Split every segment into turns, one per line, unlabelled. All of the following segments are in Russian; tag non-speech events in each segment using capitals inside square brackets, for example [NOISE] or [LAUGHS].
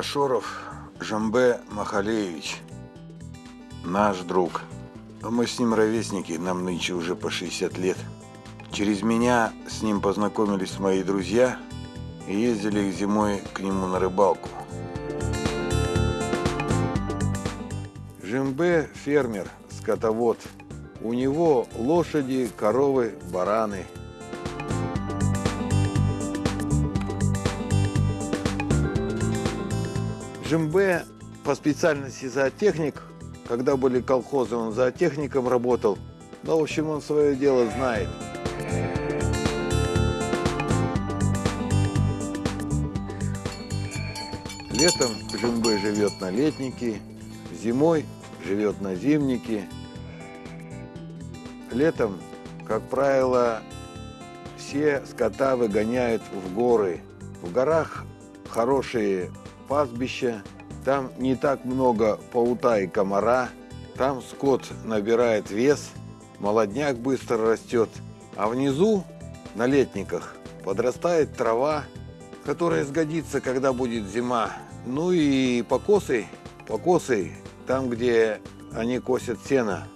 Ашоров Жамбе Махалевич, наш друг. Мы с ним ровесники, нам нынче уже по 60 лет. Через меня с ним познакомились мои друзья и ездили зимой к нему на рыбалку. Жембе фермер, скотовод. У него лошади, коровы, бараны. Жембе по специальности зоотехник. Когда были колхозы, он зоотехником работал. Но, в общем, он свое дело знает. Летом Жембе живет на летнике, зимой живет на зимнике. Летом, как правило, все скота выгоняют в горы. В горах хорошие пастбища, там не так много паута и комара, там скот набирает вес, молодняк быстро растет, а внизу, на летниках, подрастает трава, которая сгодится, когда будет зима. Ну и покосы, покосы там, где они косят сено.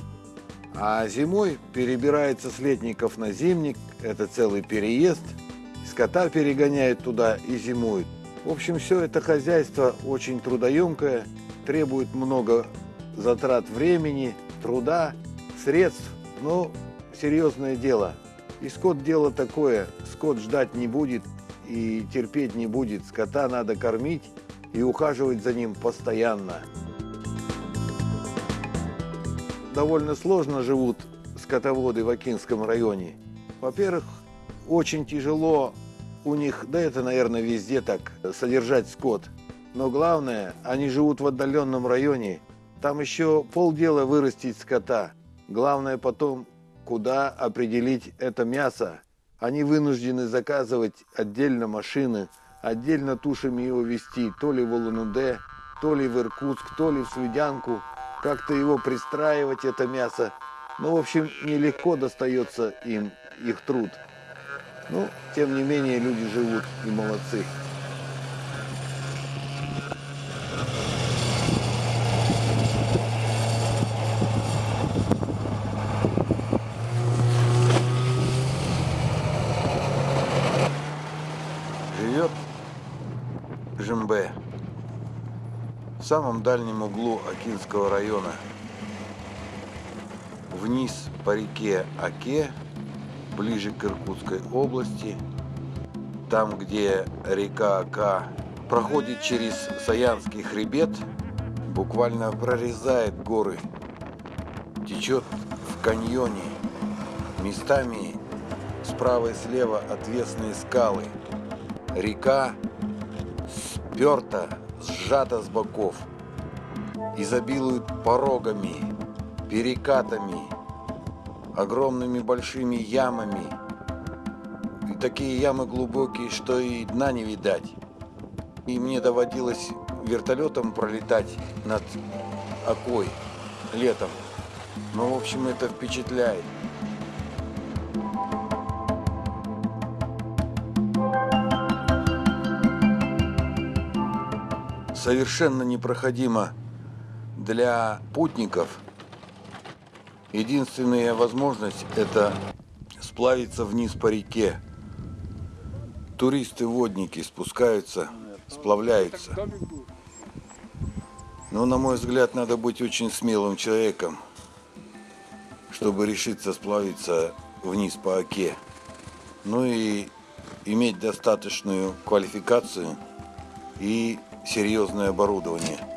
А зимой перебирается с летников на зимник, это целый переезд, скота перегоняют туда и зимуют. В общем, все это хозяйство очень трудоемкое, требует много затрат времени, труда, средств, но серьезное дело. И скот дело такое, скот ждать не будет и терпеть не будет. Скота надо кормить и ухаживать за ним постоянно. Довольно сложно живут скотоводы в Акинском районе. Во-первых, очень тяжело у них, да это, наверное, везде так, содержать скот. Но главное, они живут в отдаленном районе. Там еще полдела вырастить скота. Главное потом, куда определить это мясо. Они вынуждены заказывать отдельно машины, отдельно тушами его везти, то ли в Улан-Удэ, то ли в Иркутск, то ли в Свидянку. Как-то его пристраивать, это мясо. Ну, в общем, нелегко достается им их труд. Ну, тем не менее, люди живут и молодцы. Живет Жембе в самом дальнем углу Акинского района. Вниз по реке Аке ближе к Иркутской области, там, где река Ака проходит через Саянский хребет, буквально прорезает горы, течет в каньоне, местами справа и слева отвесные скалы. Река сперта, сжата с боков, изобилует порогами, перекатами, огромными большими ямами. И такие ямы глубокие, что и дна не видать. И мне доводилось вертолетом пролетать над Окой летом. Ну, в общем, это впечатляет. Совершенно непроходимо для путников – Единственная возможность – это сплавиться вниз по реке. Туристы-водники спускаются, сплавляются. Но, на мой взгляд, надо быть очень смелым человеком, чтобы решиться сплавиться вниз по оке. Ну и иметь достаточную квалификацию и серьезное оборудование –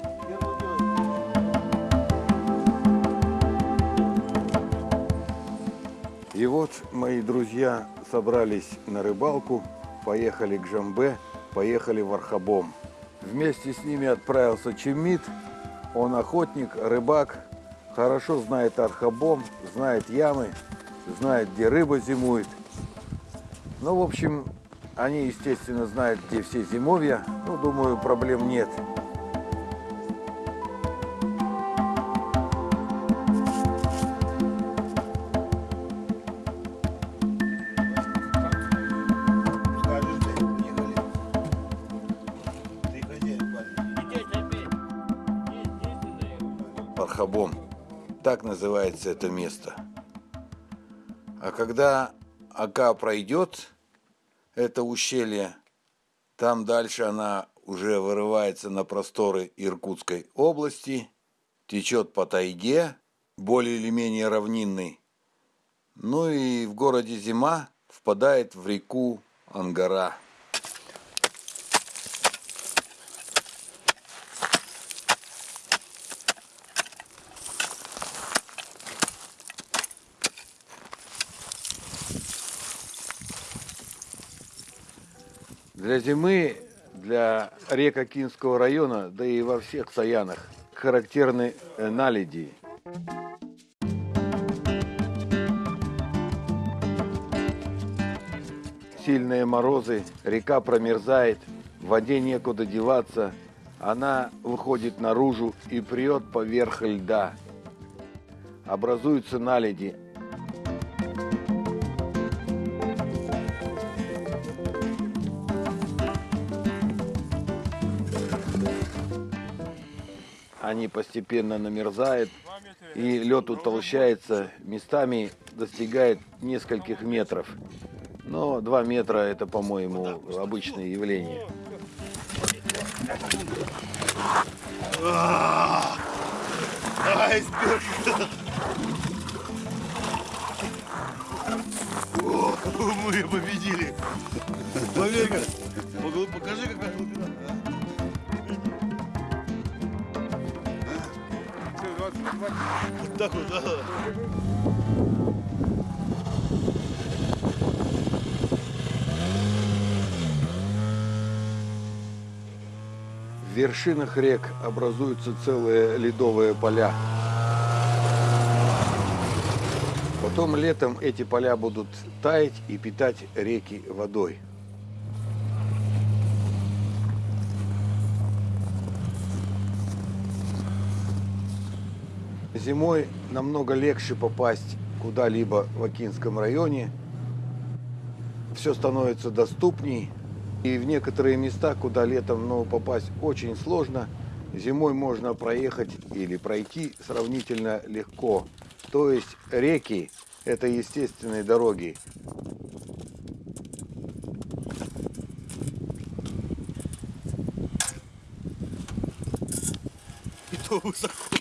вот мои друзья собрались на рыбалку, поехали к Жамбе, поехали в Архабом. Вместе с ними отправился Чемит, он охотник, рыбак, хорошо знает Архабом, знает ямы, знает, где рыба зимует. Ну, в общем, Они, естественно, знают, где все зимовья. Ну, думаю, проблем нет. Так называется это место. А когда Ака пройдет это ущелье, там дальше она уже вырывается на просторы Иркутской области, течет по тайге, более или менее равнинной. Ну и в городе Зима впадает в реку Ангара. Для зимы, для рек Акинского района, да и во всех Саянах, характерны э, наледи. Сильные морозы, река промерзает, в воде некуда деваться, она выходит наружу и прет поверх льда. Образуются наледи, они постепенно намерзают, и лед утолщается, местами достигает нескольких метров. Но 2 метра это, по-моему, обычное явление.
Мы победили! Покажи, какая глубина. Вот так вот, да.
В вершинах рек образуются целые ледовые поля. Потом летом эти поля будут таять и питать реки водой. Зимой намного легче попасть куда-либо в Акинском районе. Все становится доступней. И в некоторые места, куда летом ну, попасть очень сложно, зимой можно проехать или пройти сравнительно легко. То есть реки – это естественные дороги.
И то высоко.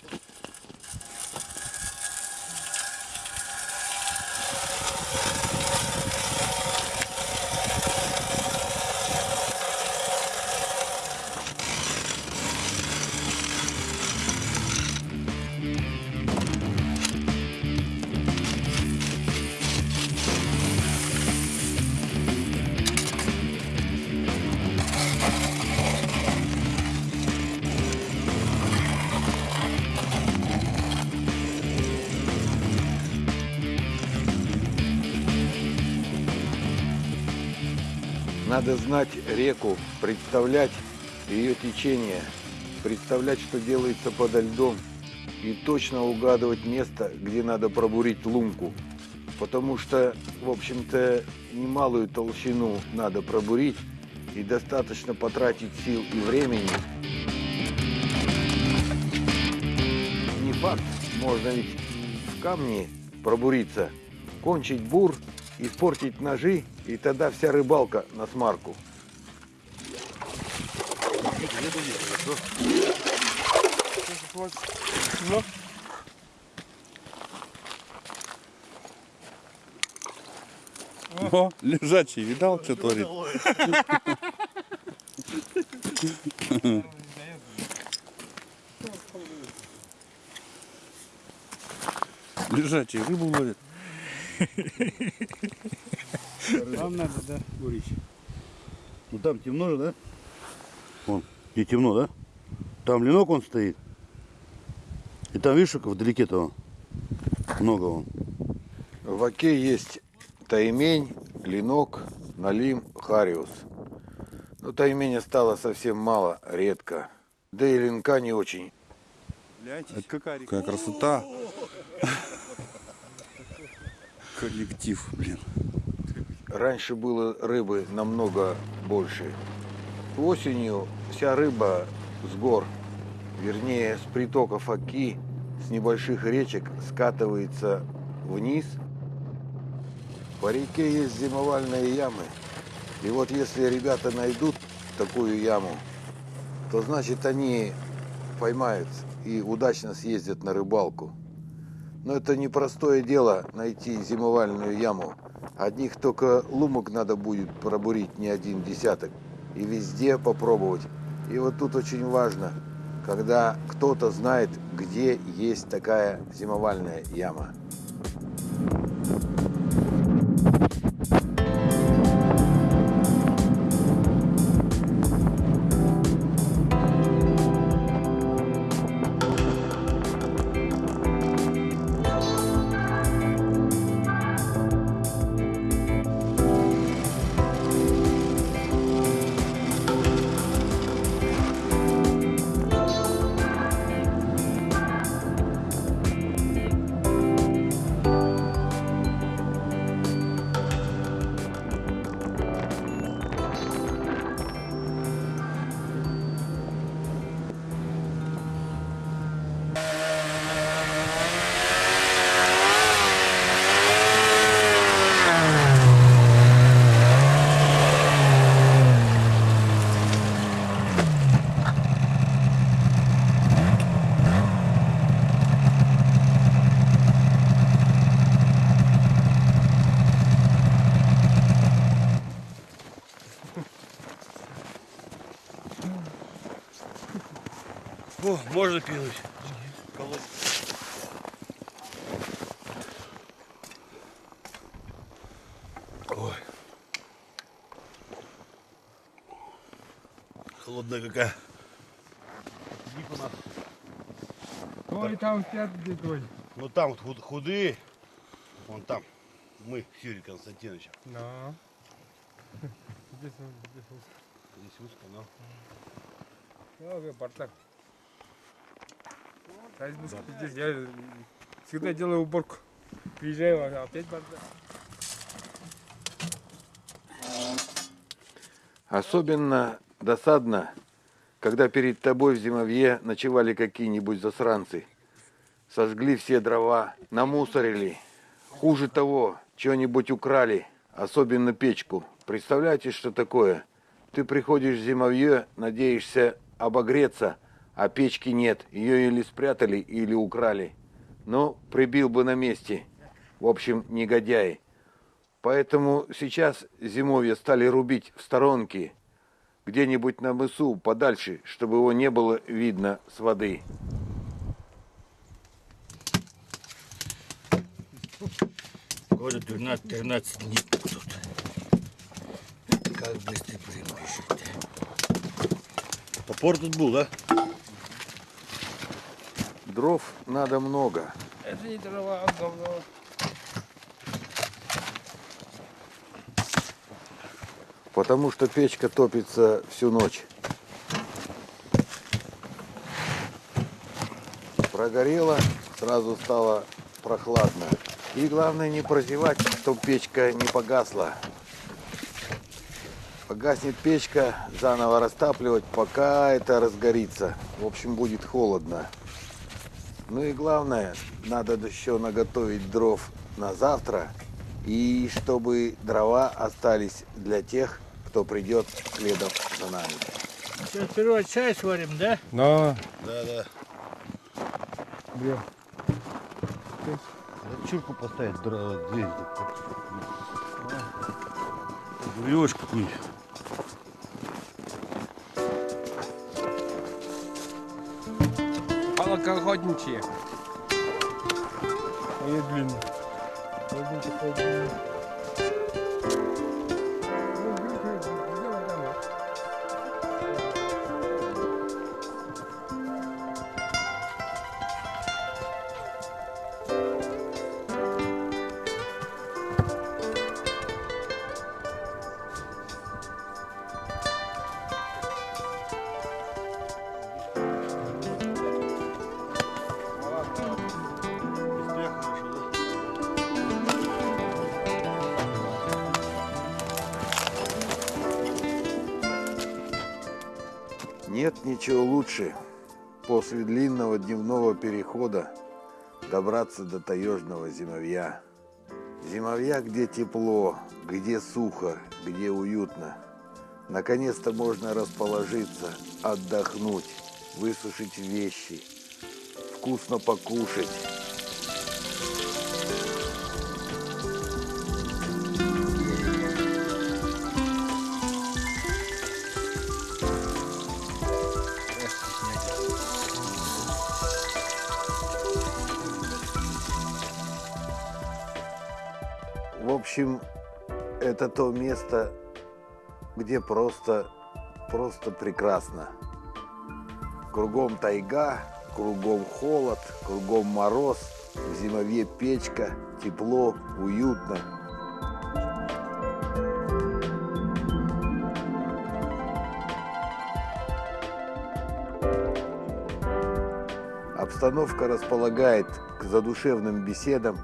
Надо знать реку, представлять ее течение, представлять, что делается подо льдом, и точно угадывать место, где надо пробурить лунку. Потому что, в общем-то, немалую толщину надо пробурить, и достаточно потратить сил и времени. Не факт, можно ведь в камне пробуриться, кончить бур, испортить ножи, и тогда вся рыбалка на смарку.
О, лежачий, видал, что творит? Лежачий рыбу ловит.
Вам надо, да, бурить.
Ну там темно же, да? Вон, где темно, да? Там ленок он стоит. И там, видишь, как вдалеке-то он. Много он.
В Оке есть таймень, ленок, Налим Хариус. Но тайменя стало совсем мало, редко. Да и линка не очень.
Гляньте, какая красота. Коллектив, блин.
Раньше было рыбы намного больше. Осенью вся рыба с гор, вернее с притоков Оки, с небольших речек скатывается вниз. По реке есть зимовальные ямы. И вот если ребята найдут такую яму, то значит они поймают и удачно съездят на рыбалку. Но это непростое дело найти зимовальную яму. Одних только лумок надо будет пробурить не один десяток. И везде попробовать. И вот тут очень важно, когда кто-то знает, где есть такая зимовальная яма.
О, можно кинуть. Ой. Холодная какая.
Ой, там спят где-то.
Ну там вот худ- худые. Вон там. Мы с Юрием Константиновичем.
Да. Здесь он, здесь он.
Здесь узко, но.
Ну, как бардак. А избушка здесь. Я всегда делаю уборку. Приезжаю, а опять бардак.
Особенно досадно, когда перед тобой в зимовье ночевали какие-нибудь засранцы. Сожгли все дрова, намусорили. Хуже того, что-нибудь украли, особенно печку. Представляете, что такое? Ты приходишь в зимовье, надеешься обогреться, а печки нет. Ее или спрятали, или украли. Ну, прибил бы на месте. В общем, негодяи. Поэтому сейчас зимовье стали рубить в сторонке, где-нибудь на мысу, подальше, чтобы его не было видно с воды.
Года 12-13 дней тут. Как быстро бежит. Топор тут был, да?
Дров надо много.
Это не дрова, а говно.
Потому что печка топится всю ночь. Прогорело, сразу стало прохладно. И главное не прозевать, чтобы печка не погасла. Погаснет печка, заново растапливать, пока это разгорится. В общем, будет холодно. Ну и главное, надо еще наготовить дров на завтра. И чтобы дрова остались для тех, кто придет следом за нами.
Сейчас сперва чай сварим, да?
Да.
Да, да.
Бля.
Чурку поставить, дверь. Веревочку какую-нибудь.
Палокоохотничьи. Они длинные. Один такой
перехода добраться до таежного зимовья. Зимовья, где тепло, где сухо, где уютно. Наконец-то можно расположиться, отдохнуть, высушить вещи, вкусно покушать. Общем, это то место, где просто, просто прекрасно. Кругом тайга, кругом холод, кругом мороз, в зимовье печка, тепло, уютно. Обстановка располагает к задушевным беседам.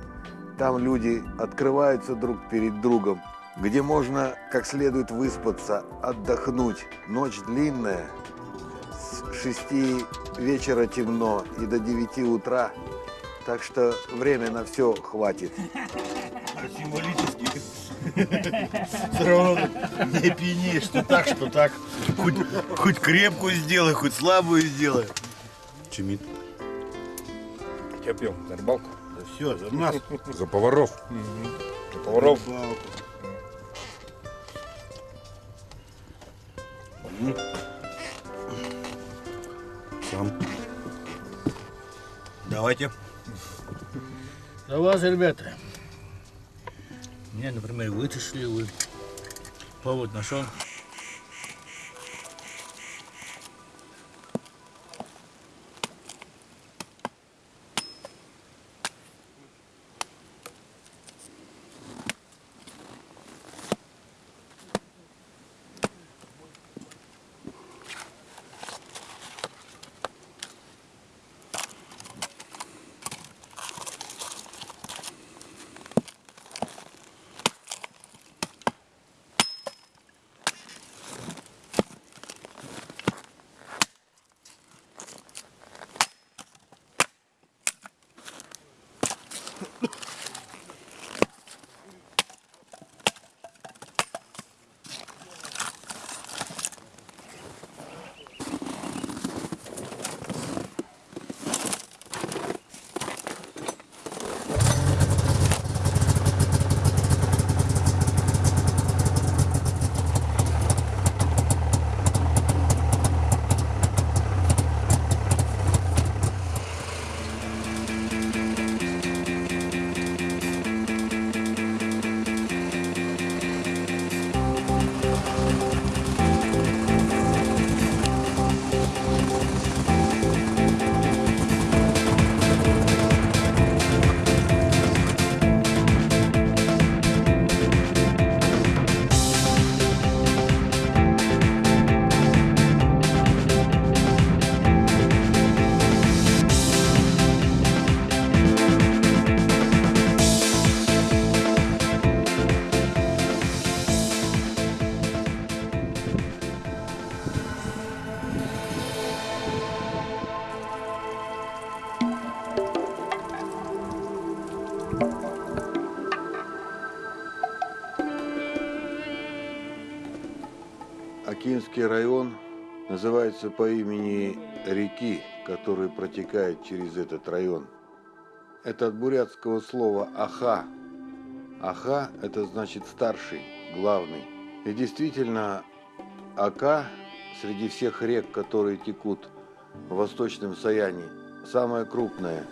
Там люди открываются друг перед другом, где можно как следует выспаться, отдохнуть. Ночь длинная, с 6 вечера темно и до 9 утра, так что время на все хватит.
Символически. [LAUGHS] Все равно не пьянеешь, что так, что так. Хоть, хоть крепкую сделай, хоть слабую сделай.
Чемит.
Я пьем на рыбалку.
Все, за нас.
За поваров.
Поваров.
Сам.
Давайте.
За вас, ребята. Меня, например, вытащили, вы повод нашел.
Акинский район называется по имени реки, которая протекает через этот район. Это от бурятского слова «аха». «Аха» – это значит старший, главный. И действительно, Ака среди всех рек, которые текут в Восточном Саяне, самая крупная.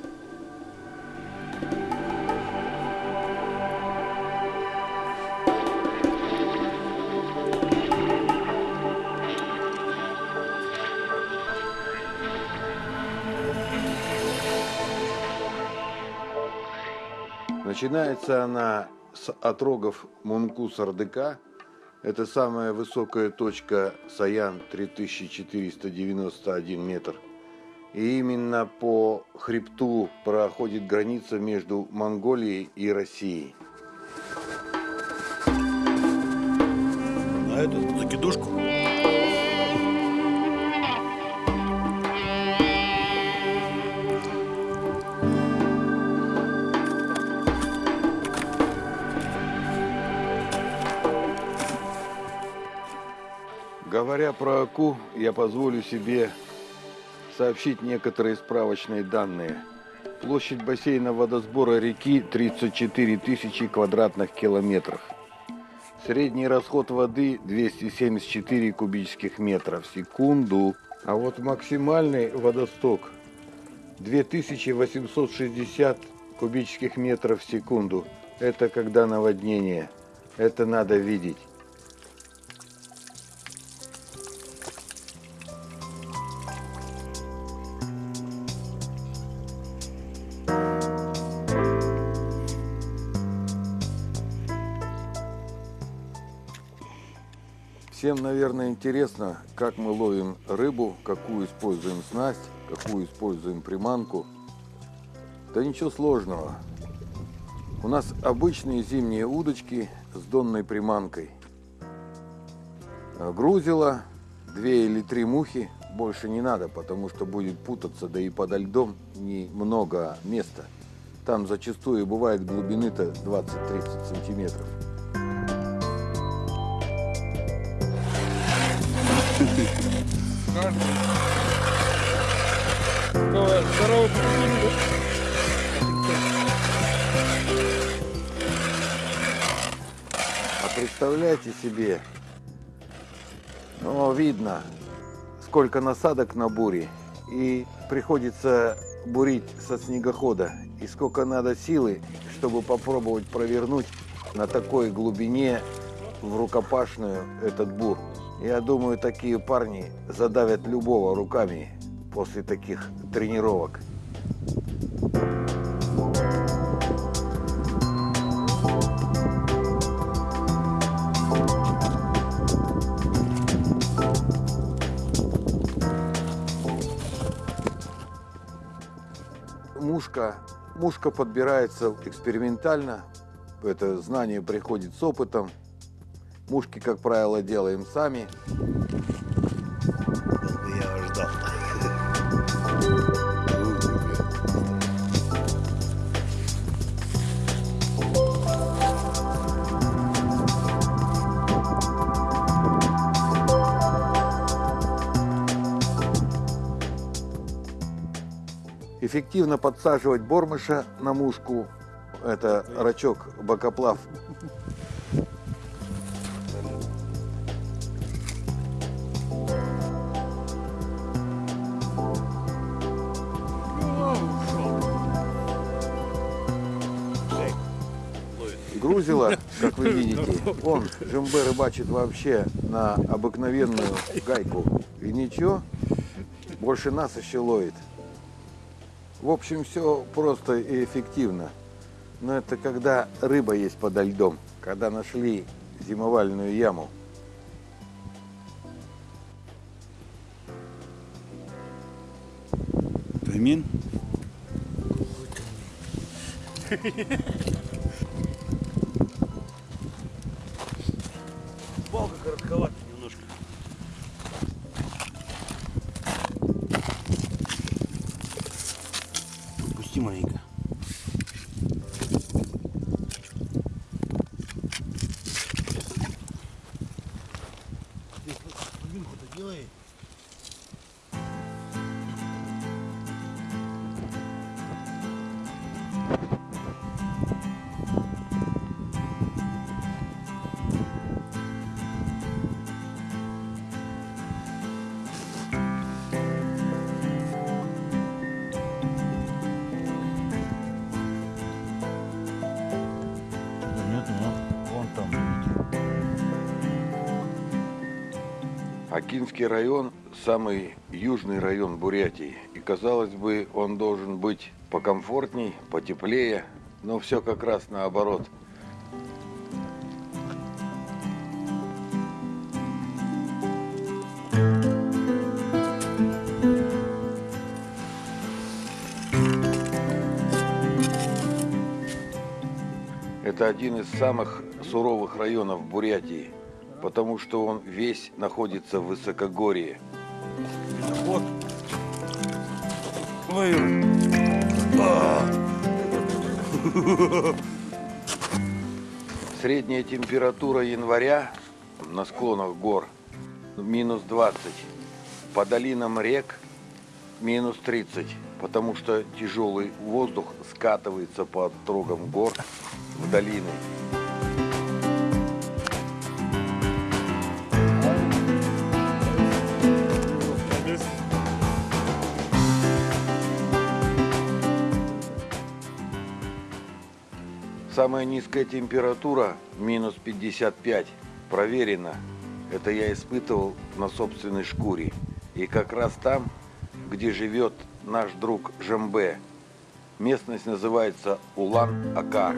Начинается она с отрогов Мункус-Ардыка. Это самая высокая точка Саян 3491 метр. И именно по хребту проходит граница между Монголией и Россией.
На эту закидушку.
Говоря про Аку, я позволю себе сообщить некоторые справочные данные. Площадь бассейна водосбора реки 34 тысячи квадратных километров. Средний расход воды 274 кубических метра в секунду. А вот максимальный водосток 2860 кубических метров в секунду. Это когда наводнение. Это надо видеть. Всем, наверное, интересно, как мы ловим рыбу, какую используем снасть, какую используем приманку. Да ничего сложного. У нас обычные зимние удочки с донной приманкой. А Грузило, две или три мухи, больше не надо, потому что будет путаться, да и подо льдом немного места. Там зачастую бывает глубины-то 20-30 сантиметров.
Ну, здорово,
А представляете себе, ну, видно, сколько насадок на буре, и приходится бурить со снегохода, и сколько надо силы, чтобы попробовать провернуть на такой глубине в рукопашную этот бур. Я думаю, такие парни задавят любого руками после таких тренировок. Мушка, мушка подбирается экспериментально. Это знание приходит с опытом. Мушки, как правило, делаем сами.
Я вас ждал.
Эффективно подсаживать бормыша на мушку. Это рачок бокоплав. Грузило, как вы видите, он жембе рыбачит вообще на обыкновенную гайку. И ничего, больше нас еще ловит. В общем, все просто и эффективно. Но это когда рыба есть подо льдом, когда нашли зимовальную яму.
Таймин?
Палка
Акинский район – самый южный район Бурятии. И, казалось бы, он должен быть покомфортней, потеплее, но все как раз наоборот. Это один из самых суровых районов Бурятии, потому что он весь находится в высокогорье.
Вот. Ой. А. [LAUGHS]
Средняя температура января на склонах гор минус 20. По долинам рек минус 30, потому что тяжелый воздух скатывается по отрогам гор в долины. Самая низкая температура минус 55. Проверено. Это я испытывал на собственной шкуре. И как раз там, где живет наш друг Жембе. Местность называется Улан-Ака.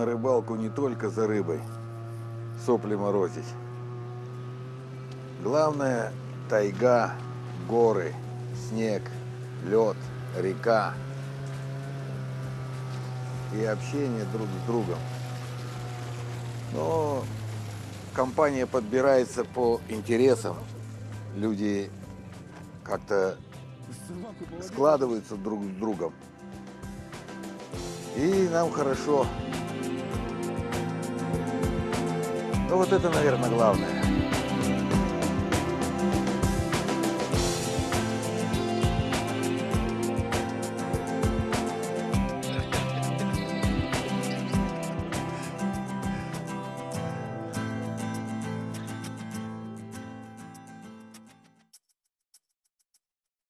На рыбалку не только за рыбой, сопли морозить. Главное – тайга, горы, снег, лед, река и общение друг с другом. Но компания подбирается по интересам. Люди как-то складываются друг с другом. И нам хорошо. Ну вот это, наверное, главное.